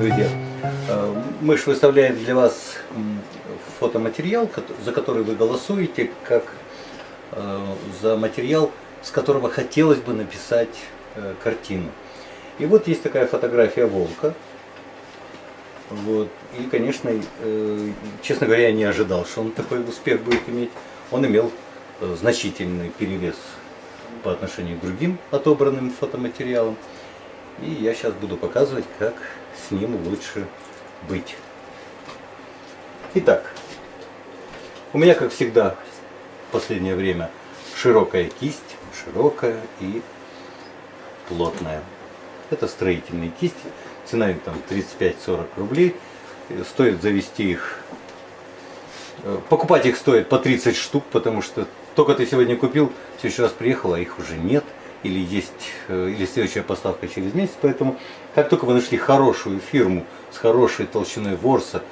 друзья! Э, мы же выставляем для вас фотоматериал, за который вы голосуете, как э, за материал, с которого хотелось бы написать э, картину. И вот есть такая фотография волка. Вот. И, конечно, честно говоря, я не ожидал, что он такой успех будет иметь. Он имел значительный перевес по отношению к другим отобранным фотоматериалам. И я сейчас буду показывать, как с ним лучше быть. Итак, у меня, как всегда, в последнее время широкая кисть, широкая и плотная. Это строительные кисти, цена им там 35-40 рублей. Стоит завести их, э, покупать их стоит по 30 штук, потому что только ты сегодня купил, в следующий раз приехал, а их уже нет или есть э, или следующая поставка через месяц. Поэтому как только вы нашли хорошую фирму с хорошей толщиной ворса,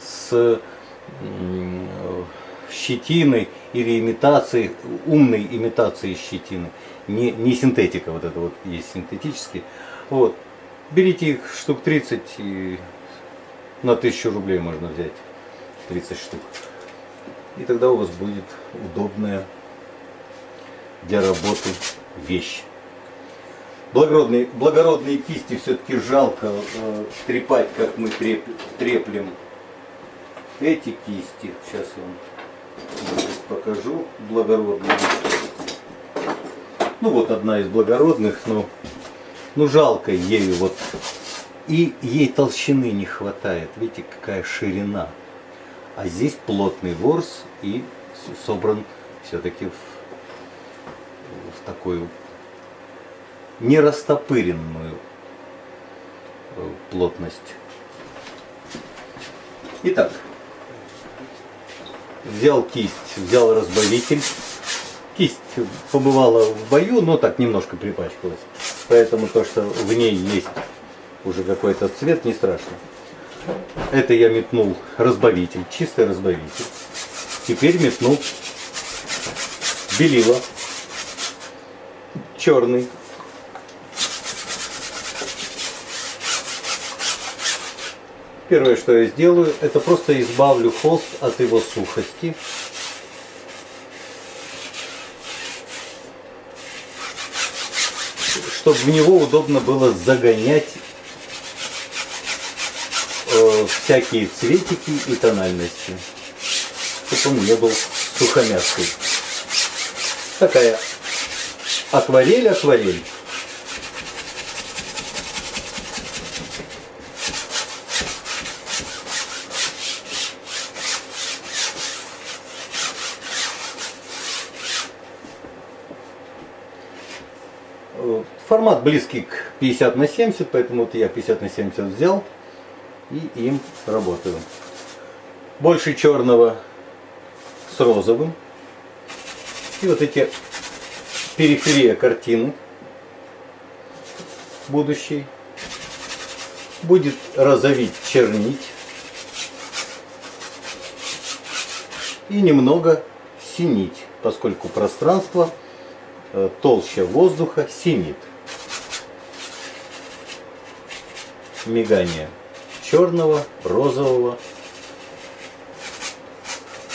с щетиной или имитацией, умной имитацией щетины, не, не синтетика, вот это вот есть синтетические, вот, берите их штук 30 и на 1000 рублей можно взять 30 штук. И тогда у вас будет удобная для работы вещь. Благородные, благородные кисти все-таки жалко э, трепать, как мы треп, треплем эти кисти. Сейчас вам покажу благородные. Ну вот одна из благородных, но ну жалко ею вот. И ей толщины не хватает. Видите, какая ширина. А здесь плотный ворс и собран все-таки в такую нерастопыренную э, плотность. Итак, взял кисть, взял разбавитель. Кисть побывала в бою, но так немножко припачкалась. Поэтому то, что в ней есть уже какой-то цвет, не страшно. Это я метнул разбавитель, чистый разбавитель. Теперь метнул белила черный Первое, что я сделаю, это просто избавлю холст от его сухости. Чтобы в него удобно было загонять э, всякие цветики и тональности. Чтобы он не был сухомяткой. Такая акварель-акварель. Формат близкий к 50 на 70, поэтому вот я 50 на 70 взял и им работаю. Больше черного с розовым. И вот эти периферия картины будущей будет розовить, чернить и немного синить, поскольку пространство э, толще воздуха синит. мигание черного, розового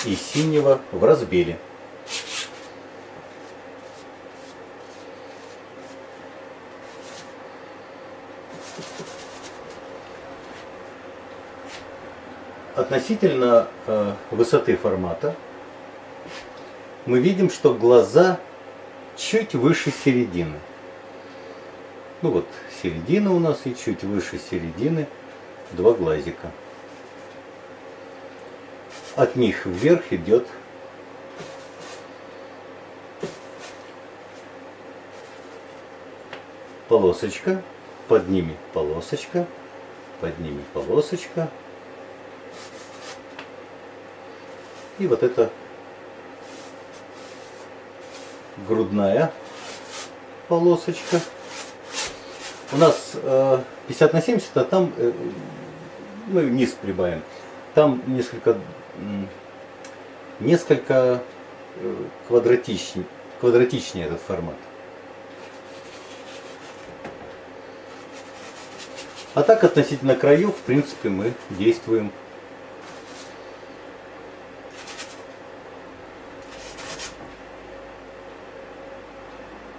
и синего в разбеле. Относительно э, высоты формата мы видим, что глаза чуть выше середины. Ну вот, середина у нас и чуть выше середины два глазика. От них вверх идет полосочка, под ними полосочка, под ними полосочка. И вот это грудная полосочка. У нас э, 50 на 70, а там э, мы низ прибавим. Там несколько, несколько э, квадратичнее, квадратичнее этот формат. А так относительно краев, в принципе, мы действуем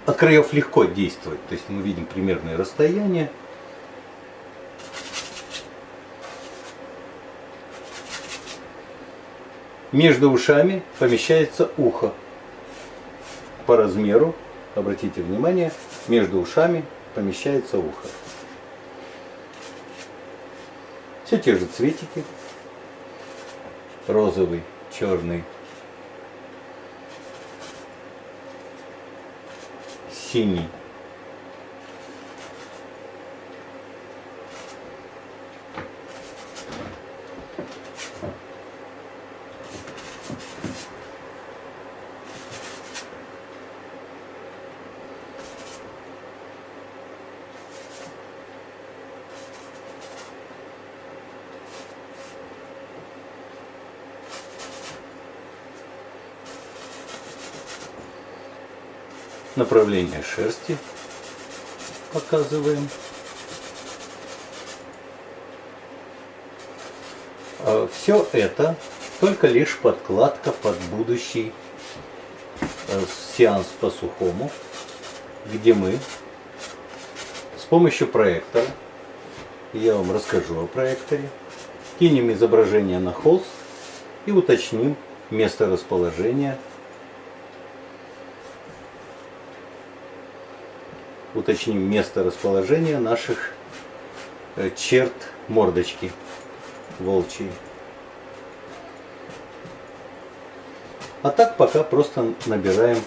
от краев легко действовать. То есть мы видим примерное расстояние. Между ушами помещается ухо. По размеру, обратите внимание, между ушами помещается ухо. Все те же цветики. Розовый, черный, синий. Направление шерсти показываем. А Все это только лишь подкладка под будущий э, сеанс по сухому, где мы с помощью проектора, я вам расскажу о проекторе, кинем изображение на холст и уточним место расположения уточним место расположения наших э, черт мордочки волчьей. А так пока просто набираем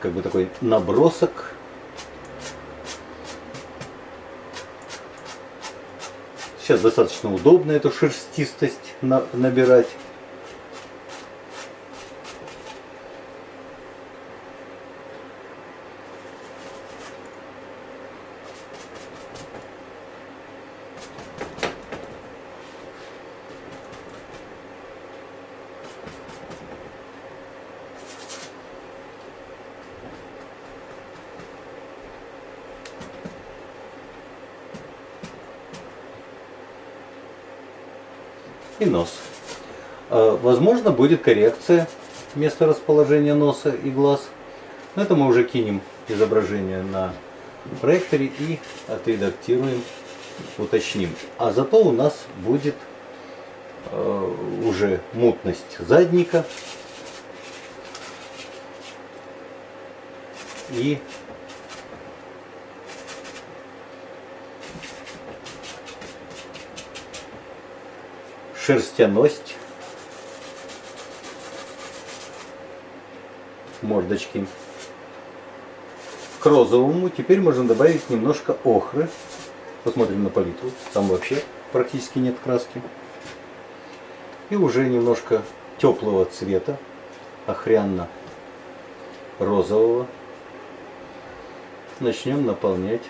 как бы такой набросок Сейчас достаточно удобно эту шерстистость набирать. И нос. А, возможно, будет коррекция места расположения носа и глаз. Но это мы уже кинем изображение на проекторе и отредактируем, уточним. А зато у нас будет э, уже мутность задника и шерстяность мордочки. К розовому теперь можно добавить немножко охры. Посмотрим на палитру. Там вообще практически нет краски. И уже немножко теплого цвета, охрянно-розового. Начнем наполнять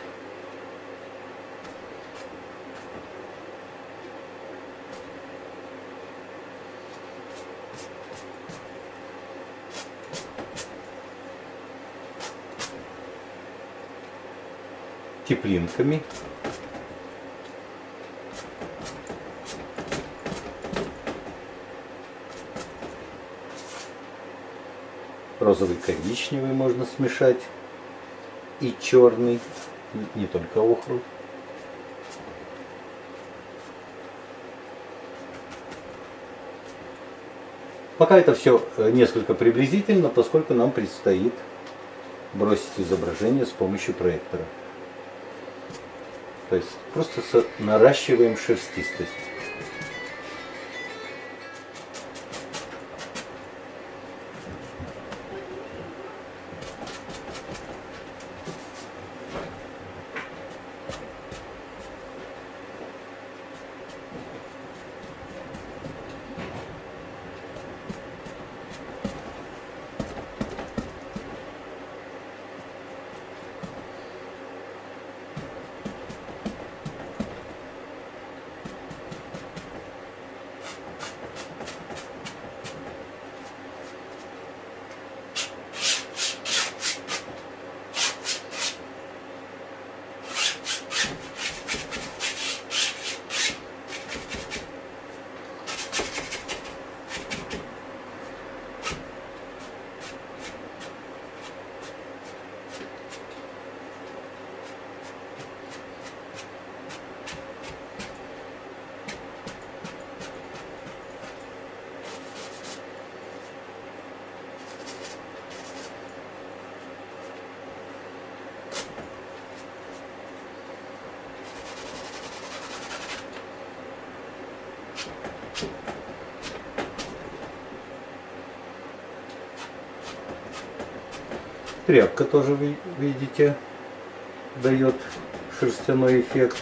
теплинками. Розовый коричневый можно смешать и черный, не только охру. Пока это все э, несколько приблизительно, поскольку нам предстоит бросить изображение с помощью проектора. То есть просто наращиваем шерстистость. Тряпка тоже, видите, дает шерстяной эффект.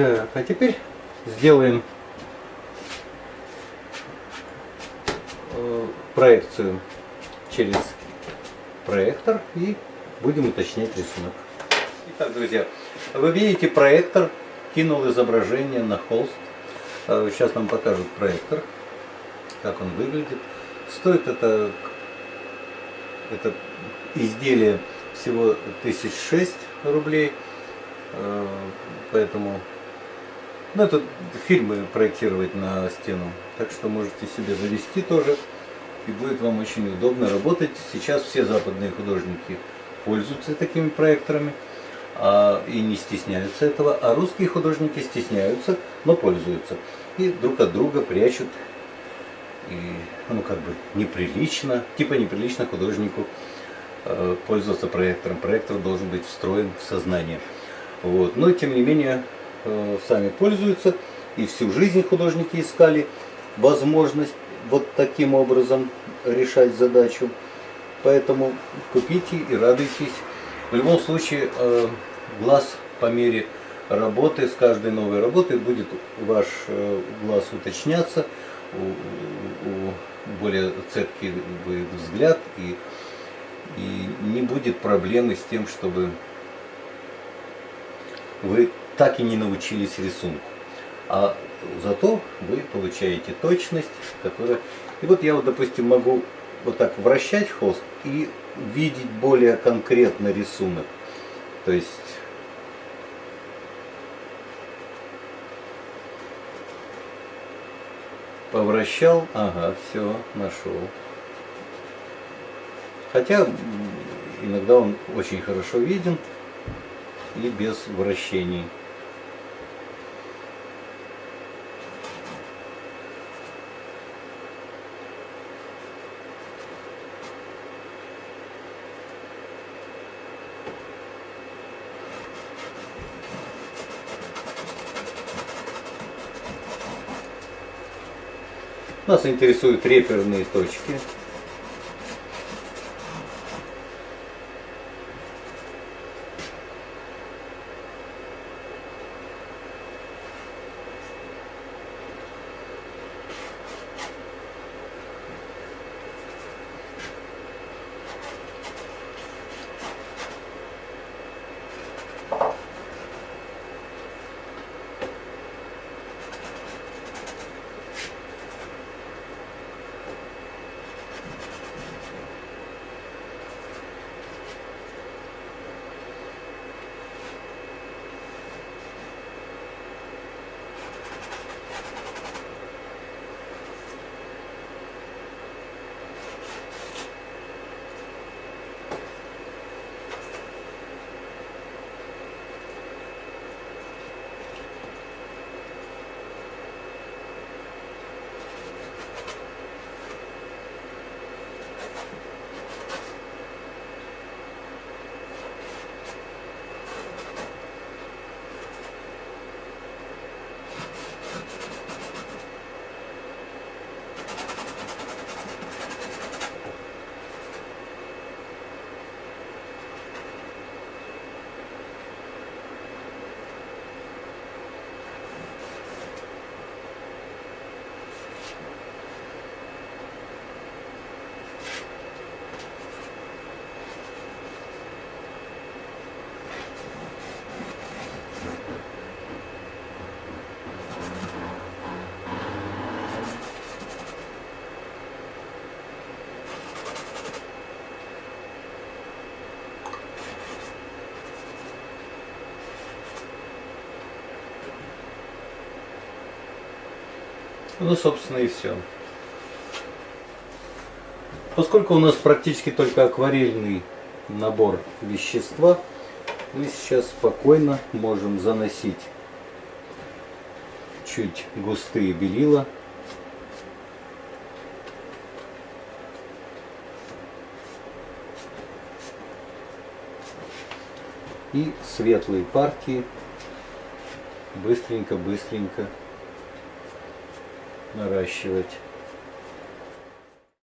Так, а теперь сделаем э, проекцию через проектор и будем уточнять рисунок. Итак, друзья, вы видите проектор, кинул изображение на холст. Э, сейчас нам покажут проектор, как он выглядит. Стоит это, это изделие всего 1006 рублей, э, поэтому ну, это фильмы проектировать на стену. Так что можете себе завести тоже. И будет вам очень удобно работать. Сейчас все западные художники пользуются такими проекторами а, и не стесняются этого. А русские художники стесняются, но пользуются. И друг от друга прячут. И, ну, как бы неприлично, типа неприлично художнику э, пользоваться проектором. Проектор должен быть встроен в сознание. Вот. Но, тем не менее, сами пользуются. И всю жизнь художники искали возможность вот таким образом решать задачу. Поэтому купите и радуйтесь. В любом случае, э, глаз по мере работы, с каждой новой работой будет ваш э, глаз уточняться, более цепкий взгляд и, и не будет проблемы с тем, чтобы вы так и не научились рисунку. А зато вы получаете точность, которая... И вот я вот, допустим, могу вот так вращать холст и видеть более конкретно рисунок. То есть повращал, ага, все, нашел. Хотя иногда он очень хорошо виден и без вращений. Нас интересуют реперные точки. Ну, собственно, и все. Поскольку у нас практически только акварельный набор вещества, мы сейчас спокойно можем заносить чуть густые белила. И светлые партии быстренько-быстренько наращивать.